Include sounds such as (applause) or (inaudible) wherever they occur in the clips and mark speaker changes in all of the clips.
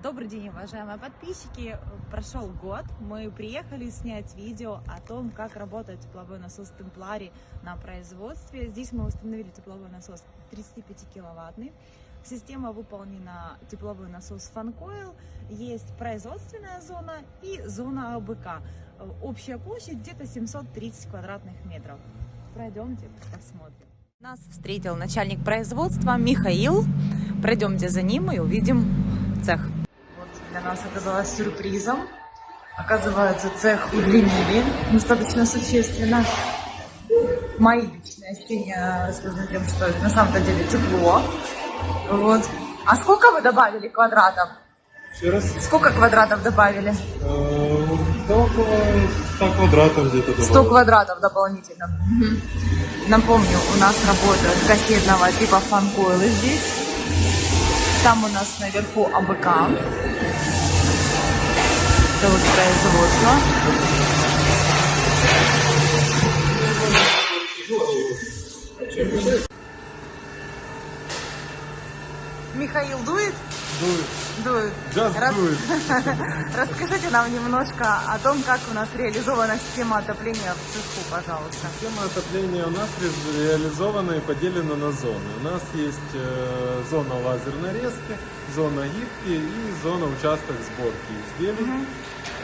Speaker 1: Добрый день, уважаемые подписчики! Прошел год, мы приехали снять видео о том, как работает тепловой насос Темплари на производстве. Здесь мы установили тепловой насос 35-киловаттный. Система выполнена тепловой насос Фанкойл. Есть производственная зона и зона АБК. Общая площадь где-то 730 квадратных метров. Пройдемте, посмотрим. Нас встретил начальник производства Михаил. Пройдемте за ним и увидим цех. Для нас оказалось сюрпризом. Оказывается, цех удлинили достаточно существенно. Мои личные ощущения связаны тем, что на самом-то деле тепло. Вот. А сколько вы добавили квадратов?
Speaker 2: Еще раз.
Speaker 1: Сколько квадратов добавили?
Speaker 2: Э, Да около 100 квадратов где-то
Speaker 1: 100
Speaker 2: добавил.
Speaker 1: квадратов дополнительно. Напомню, у нас работают кассетного типа фанкойлы здесь. Там у нас наверху АБК. Производство. Михаил дует?
Speaker 2: Дует.
Speaker 1: Дует.
Speaker 2: Just
Speaker 1: Рас-. (laughs) Расскажите нам немножко о том, как у нас реализована система отопления в цеху, пожалуйста.
Speaker 2: Система отопления у нас ре- реализована и поделена на зоны. У нас есть э, зона лазерной резки, зона гибки и зона участок сборки изделий.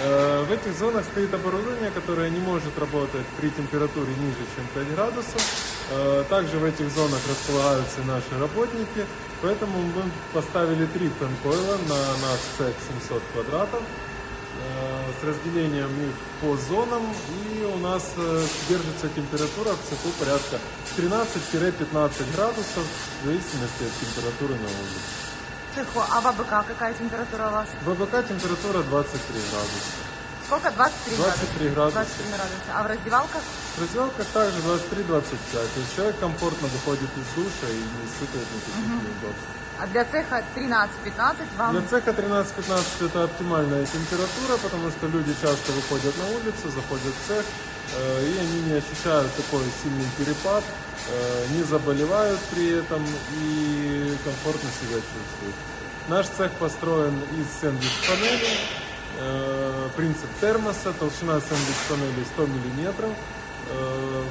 Speaker 2: Э, в этих зонах стоит оборудование, которое не может работать при температуре ниже, чем 5 градусов. Э, также в этих зонах располагаются наши работники, поэтому мы поставили три фэнкойла на наш цех 700 квадратов э, с разделением их по зонам, и у нас э, держится температура в цеху порядка 13-15 градусов, в зависимости от температуры на улице.
Speaker 1: Цеху, а в АБК какая температура у вас?
Speaker 2: В АБК температура 23 градуса.
Speaker 1: Сколько? 23
Speaker 2: 23 градуса.
Speaker 1: 23 градуса. А в раздевалках?
Speaker 2: В раздевалках также 23-25, то есть человек комфортно выходит из душа и не испытывает никаких неудобств.
Speaker 1: А для цеха 13-15 вам...
Speaker 2: Для цеха 13-15 это оптимальная температура, потому что люди часто выходят на улицу, заходят в цех, э, и они не ощущают такой сильный перепад, э, не заболевают при этом и комфортно себя чувствуют. Наш цех построен из сэндвич-панелей, э, принцип термоса, толщина сэндвич-панелей 100 миллиметров. Э,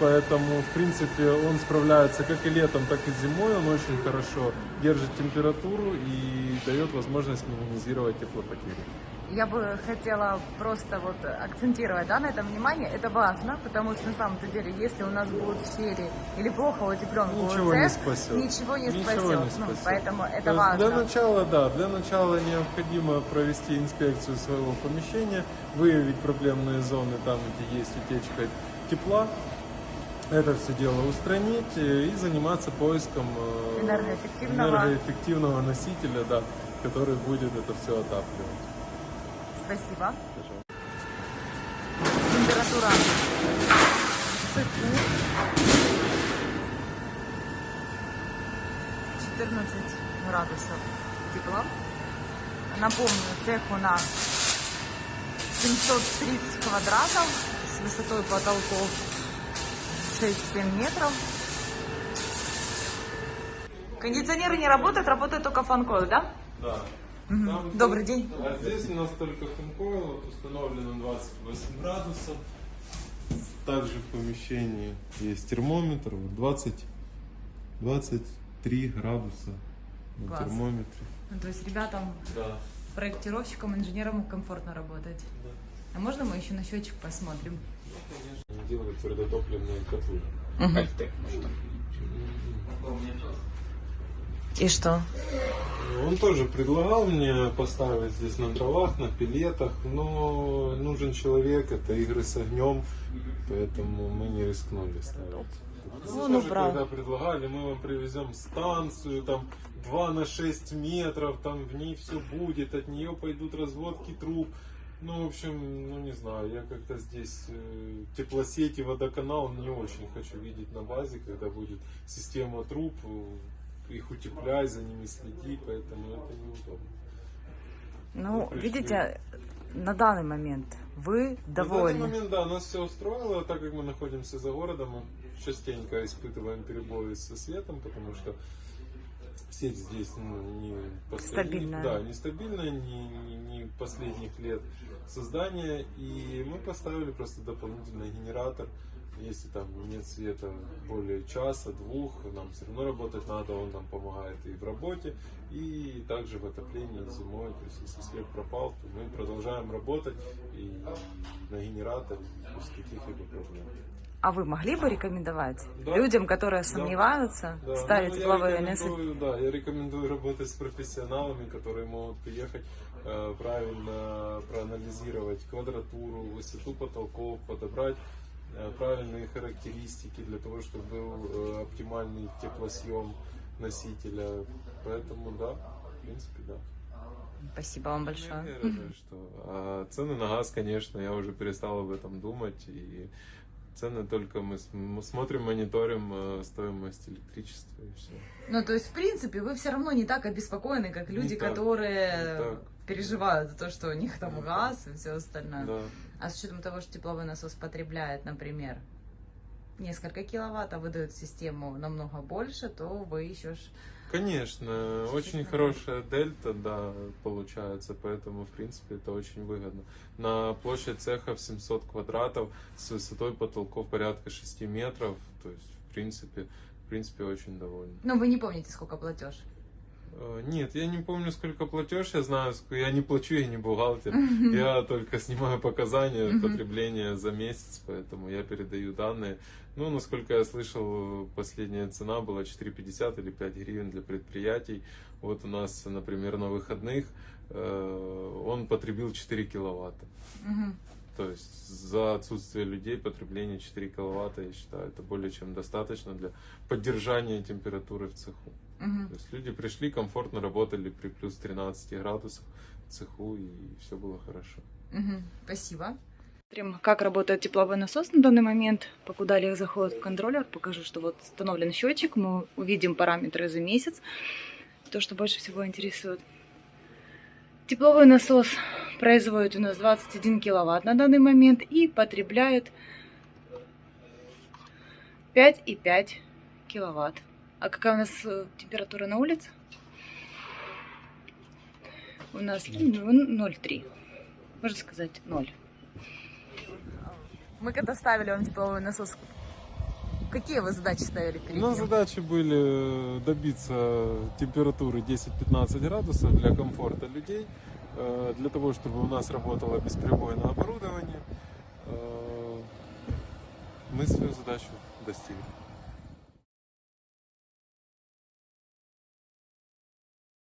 Speaker 2: Поэтому, в принципе, он справляется как и летом, так и зимой. Он очень хорошо держит температуру и дает возможность минимизировать теплопотери.
Speaker 1: Я бы хотела просто вот акцентировать да, на этом внимание. Это важно, потому что на самом-то деле, если у нас будут щели или плохо утеплен будет
Speaker 2: Ничего не спасет.
Speaker 1: ничего не
Speaker 2: Ничего
Speaker 1: спасет.
Speaker 2: не
Speaker 1: Ну,
Speaker 2: спасет.
Speaker 1: поэтому это
Speaker 2: То
Speaker 1: важно.
Speaker 2: Для начала, да, для начала необходимо провести инспекцию своего помещения, выявить проблемные зоны там, где есть утечка тепла, это все дело устранить и заниматься поиском э,
Speaker 1: Энергоэффективного.
Speaker 2: энергоэффективного носителя, да, который будет это все отапливать.
Speaker 1: Спасибо. Температура в цеху 14 градусов тепла. Напомню, цех у нас 730 квадратов с высотой потолков 6-7 метров. Кондиционеры не работают, работает только фанкойл, да?
Speaker 2: Да. Там
Speaker 1: Добрый день.
Speaker 2: А здесь у нас только фэнкойл, вот установлено 28 градусов. Также в помещении есть термометр, вот 20, 23 градуса на
Speaker 1: Класс.
Speaker 2: термометре.
Speaker 1: Ну, то есть ребятам,
Speaker 2: Да.
Speaker 1: проектировщикам, инженерам комфортно работать.
Speaker 2: да.
Speaker 1: А можно мы еще на счетчик посмотрим?
Speaker 2: Конечно, они делают твердотопливные котлы.
Speaker 1: И что?
Speaker 2: Он тоже предлагал мне поставить здесь на дровах, на пилетах, но нужен человек, это игры с огнем, поэтому мы не рискнули ставить.
Speaker 1: Ну, ну,
Speaker 2: тоже
Speaker 1: правда.
Speaker 2: когда предлагали, мы вам привезем станцию, там 2 на 6 метров, там в ней все будет, от нее пойдут разводки труб. Ну, в общем, ну не знаю, я как-то здесь э, теплосети, водоканал не очень хочу видеть на базе, когда будет система труб, их утепляй, за ними следи, поэтому это неудобно.
Speaker 1: Ну,
Speaker 2: пришли.
Speaker 1: видите, на данный момент вы
Speaker 2: На данный
Speaker 1: довольны.
Speaker 2: момент, да, нас все устроило, так как мы находимся за городом, мы частенько испытываем перебои со светом, потому что Сеть здесь ну, не
Speaker 1: Стабильная.
Speaker 2: Да, нестабильная, не, не, не последних лет создания. И мы поставили просто дополнительный генератор. Если там нет света более часа, двух, нам все равно работать надо, он нам помогает и в работе, и также в отоплении зимой. То есть если свет пропал, то мы продолжаем работать и на генераторе без каких-либо проблем.
Speaker 1: А вы могли бы рекомендовать
Speaker 2: Да.
Speaker 1: людям, которые сомневаются,
Speaker 2: Да,
Speaker 1: ставить
Speaker 2: ну,
Speaker 1: тепловые
Speaker 2: рекомендую, Да, я рекомендую работать с профессионалами, которые могут приехать э, правильно проанализировать квадратуру, высоту потолков, подобрать правильные характеристики для того, чтобы был э, оптимальный теплосъем носителя. Поэтому да, в принципе, да.
Speaker 1: Спасибо вам большое.
Speaker 2: Я разве что. А цены на газ, конечно, я уже перестал об этом думать. И цены только мы, с- мы смотрим, мониторим э, стоимость электричества и все.
Speaker 1: Ну, то есть, в принципе, вы все равно не так обеспокоены, как
Speaker 2: Не
Speaker 1: люди,
Speaker 2: так,
Speaker 1: которые
Speaker 2: не так.
Speaker 1: Переживают за то, что у них там
Speaker 2: Не
Speaker 1: газ и все остальное.
Speaker 2: Да.
Speaker 1: А с учетом того, что тепловой насос потребляет, например, несколько киловатт, а выдает в систему намного больше, то вы еще ж...
Speaker 2: Конечно, очень хорошая дельта, да, получается, поэтому, в принципе, это очень выгодно. На площадь цеха в 700 квадратов с высотой потолков порядка 6 метров, то есть, в принципе, в принципе, очень довольны.
Speaker 1: Ну, вы не помните, сколько платеж.
Speaker 2: Э, Нет, я не помню, сколько платеж, я знаю, я не плачу, я не бухгалтер, я только снимаю показания
Speaker 1: Мгм.
Speaker 2: потребления за месяц, поэтому я передаю данные. Ну, насколько я слышал, последняя цена была 4,50 или 5 гривен для предприятий. Вот у нас, например, на выходных э, он потребил 4 киловатта.
Speaker 1: Мгм.
Speaker 2: То есть за отсутствие людей потребление 4 киловатта, я считаю, это более чем достаточно для поддержания температуры в цеху. То есть люди пришли, комфортно работали при плюс 13 градусах в цеху, и все было хорошо.
Speaker 1: Мгм. Спасибо. Смотрим, как работает тепловой насос на данный момент. Пока далее заходит в контроллер, покажу, что вот установлен счетчик, мы увидим параметры за месяц, то, что больше всего интересует. Тепловой насос производит у нас 21 киловатт на данный момент и потребляет 5,5 киловатт. А какая у нас э, температура на улице? У нас ну, 0,3. Можно сказать 0. Мы когда ставили вам тепловой насос, какие вы задачи ставили перед
Speaker 2: У нас
Speaker 1: ним?
Speaker 2: задачи были добиться температуры 10-15 градусов для комфорта людей, э, для того, чтобы у нас работало бесперебойное оборудование. Э, Мы свою задачу достигли.